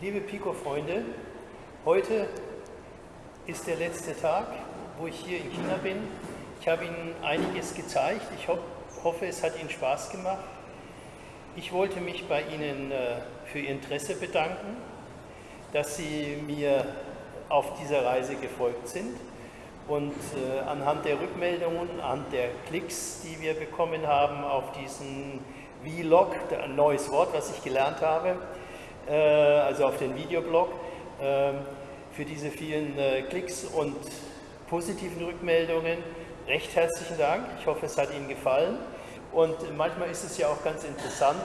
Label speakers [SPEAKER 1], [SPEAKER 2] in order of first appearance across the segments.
[SPEAKER 1] Liebe Pico-Freunde, heute ist der letzte Tag, wo ich hier in China bin. Ich habe Ihnen einiges gezeigt. Ich ho hoffe, es hat Ihnen Spaß gemacht. Ich wollte mich bei Ihnen äh, für Ihr Interesse bedanken, dass Sie mir auf dieser Reise gefolgt sind. Und äh, anhand der Rückmeldungen, anhand der Klicks, die wir bekommen haben auf diesen Vlog, ein neues Wort, was ich gelernt habe, also auf den Videoblog, äh, für diese vielen äh, Klicks und positiven Rückmeldungen recht herzlichen Dank. Ich hoffe, es hat Ihnen gefallen. Und manchmal ist es ja auch ganz interessant,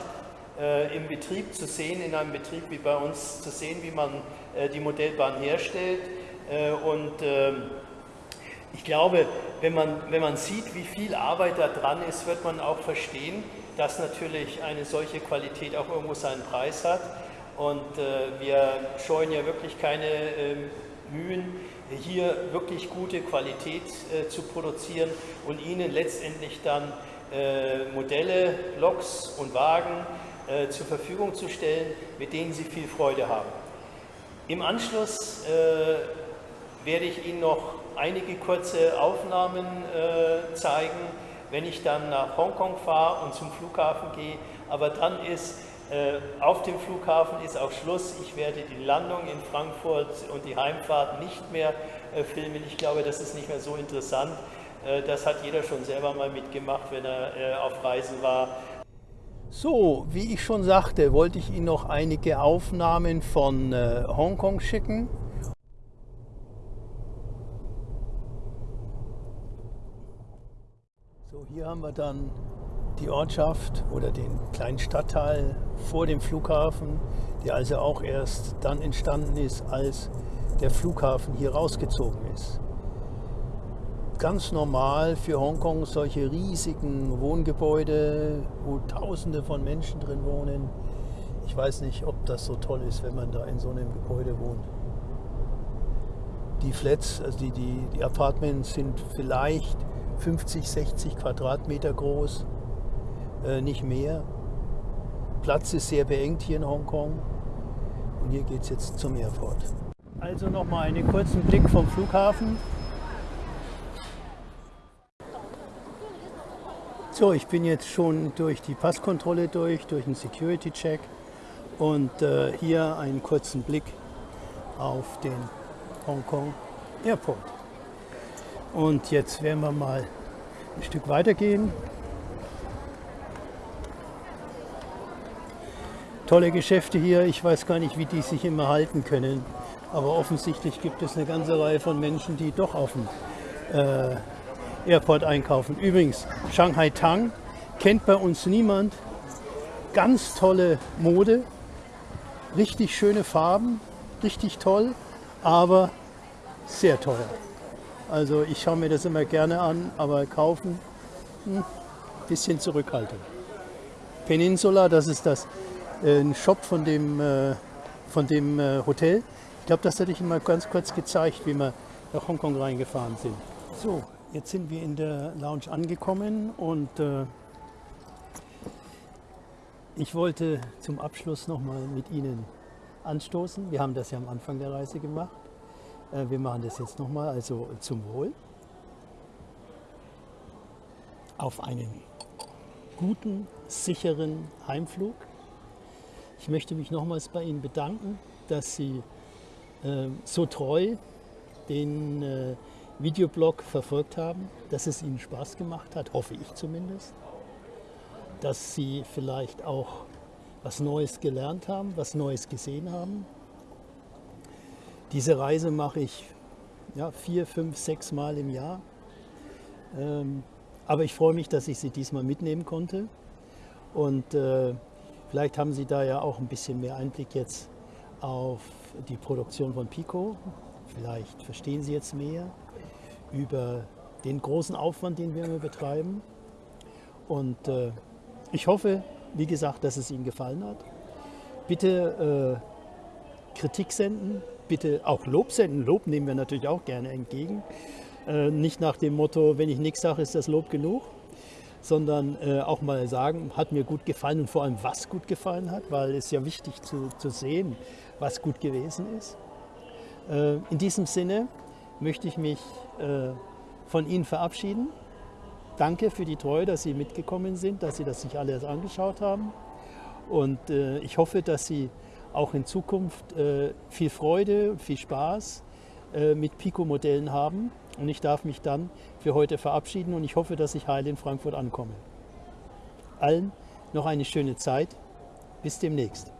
[SPEAKER 1] äh, im Betrieb zu sehen, in einem Betrieb wie bei uns zu sehen, wie man äh, die Modellbahn herstellt. Äh, und ähm, ich glaube, wenn man, wenn man sieht, wie viel Arbeit da dran ist, wird man auch verstehen, dass natürlich eine solche Qualität auch irgendwo seinen Preis hat. Und äh, wir scheuen ja wirklich keine äh, Mühen, hier wirklich gute Qualität äh, zu produzieren und Ihnen letztendlich dann äh, Modelle, Loks und Wagen äh, zur Verfügung zu stellen, mit denen Sie viel Freude haben. Im Anschluss äh, werde ich Ihnen noch einige kurze Aufnahmen zeigen, wenn ich dann nach Hongkong fahre und zum Flughafen gehe. Aber dann ist auf dem Flughafen ist auch Schluss. Ich werde die Landung in Frankfurt und die Heimfahrt nicht mehr äh, filmen. Ich glaube, das ist nicht mehr so interessant. Äh, das hat jeder schon selber mal mitgemacht, wenn er auf Reisen war. So, wie ich schon sagte, wollte ich Ihnen noch einige Aufnahmen von Hongkong schicken. So, hier haben wir dann die Ortschaft oder den kleinen Stadtteil vor dem Flughafen, der also auch erst dann entstanden ist, als der Flughafen hier rausgezogen ist. Ganz normal für Hongkong solche riesigen Wohngebäude, wo Tausende von Menschen drin wohnen. Ich weiß nicht, ob das so toll ist, wenn man da in so einem Gebäude wohnt. Die Flats, also die, die, die Apartments sind vielleicht 50, 60 Quadratmeter groß äh, nicht mehr. Platz ist sehr beengt hier in Hongkong und hier geht es jetzt zum Airport. Also nochmal einen kurzen Blick vom Flughafen. So, ich bin jetzt schon durch die Passkontrolle durch, durch den Security-Check und äh, hier einen kurzen Blick auf den Hongkong Airport. Und jetzt werden wir mal ein Stück weitergehen tolle Geschäfte hier. Ich weiß gar nicht, wie die sich immer halten können. Aber offensichtlich gibt es eine ganze Reihe von Menschen, die doch auf dem äh, Airport einkaufen. Übrigens, Shanghai Tang kennt bei uns niemand. Ganz tolle Mode, richtig schöne Farben, richtig toll, aber sehr teuer. Also ich schaue mir das immer gerne an, aber kaufen, ein hm, bisschen zurückhaltend. Peninsula, das ist das einen Shop von dem, äh, von dem äh, Hotel. Ich glaube, das hatte ich mal ganz kurz gezeigt, wie wir nach Hongkong reingefahren sind. So, jetzt sind wir in der Lounge angekommen und äh, ich wollte zum Abschluss nochmal mit Ihnen anstoßen. Wir haben das ja am Anfang der Reise gemacht. Wir machen das jetzt nochmal, also zum Wohl. Auf einen guten, sicheren Heimflug. Ich möchte mich nochmals bei Ihnen bedanken, dass Sie äh, so treu den äh, Videoblog verfolgt haben, dass es Ihnen Spaß gemacht hat, hoffe ich zumindest. Dass Sie vielleicht auch was Neues gelernt haben, was Neues gesehen haben. Diese Reise mache ich ja, vier, fünf, sechs Mal im Jahr. Ähm, aber ich freue mich, dass ich Sie diesmal mitnehmen konnte. Und äh, Vielleicht haben Sie da ja auch ein bisschen mehr Einblick jetzt auf die Produktion von Pico. Vielleicht verstehen Sie jetzt mehr über den großen Aufwand, den wir betreiben. Und äh, ich hoffe, wie gesagt, dass es Ihnen gefallen hat. Bitte äh, Kritik senden, bitte auch Lob senden. Lob nehmen wir natürlich auch gerne entgegen. Äh, nicht nach dem Motto, wenn ich nichts sage, ist das Lob genug. Sondern äh, auch mal sagen, hat mir gut gefallen und vor allem, was gut gefallen hat, weil es ja wichtig zu, zu sehen, was gut gewesen ist. Äh, in diesem Sinne möchte ich mich äh, von Ihnen verabschieden. Danke für die Treue, dass Sie mitgekommen sind, dass Sie das sich alles angeschaut haben. Und äh, ich hoffe, dass Sie auch in Zukunft äh, viel Freude viel Spaß äh, mit Pico-Modellen haben. Und ich darf mich dann für heute verabschieden und ich hoffe, dass ich heil in Frankfurt ankomme. Allen noch eine schöne Zeit. Bis demnächst.